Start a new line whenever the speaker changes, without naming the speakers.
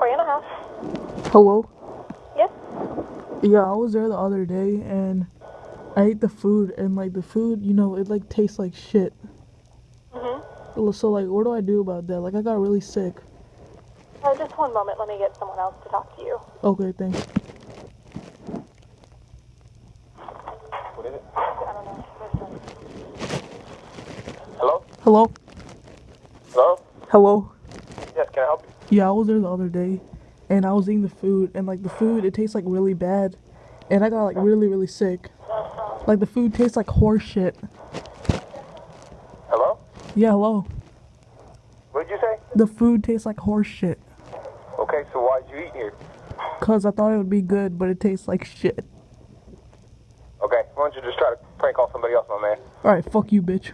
Oriana House. Hello?
Yes?
Yeah, I was there the other day and I ate the food and like the food, you know, it like tastes like shit.
Mm-hmm.
So like, what do I do about that? Like, I got really sick.
Uh, just one moment. Let me get someone else to talk to you.
Okay, thanks.
What is it?
Hello?
Hello?
Hello?
Yes, can I help you?
Yeah, I was there the other day and I was eating the food and like the food it tastes like really bad and I got like really really sick. Like the food tastes like horse shit.
Hello?
Yeah, hello.
What did you say?
The food tastes like horse shit.
Okay, so why'd you eat here?
Cause I thought it would be good, but it tastes like shit.
Okay, why don't you just try to prank call somebody else, my man?
Alright, fuck you, bitch.